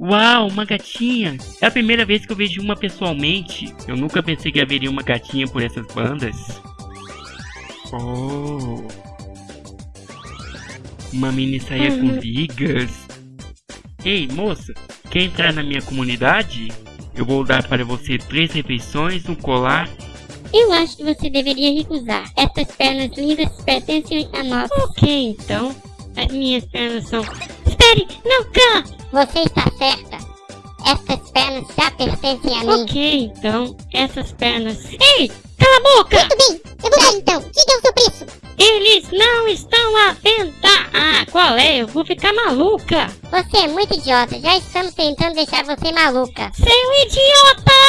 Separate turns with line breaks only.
Uau, uma gatinha! É a primeira vez que eu vejo uma pessoalmente. Eu nunca pensei que haveria uma gatinha por essas bandas. Oh. Uma mini saia com vigas. Ei, moça, quer entrar na minha comunidade? Eu vou dar para você três refeições, um colar.
Eu acho que você deveria recusar. Essas pernas lindas pertencem a nós.
Ok, então. As minhas pernas são.
Espere, não, Khan! Você está certa. Essas pernas já pertencem a mim.
Ok, então. Essas pernas.
Ei, cala a boca! Muito bem, eu vou dar então. Diga o seu preço.
Eles não estão à venda! Ah, qual é? Eu vou ficar maluca!
Você é muito idiota, já estamos tentando deixar você maluca.
Seu idiota!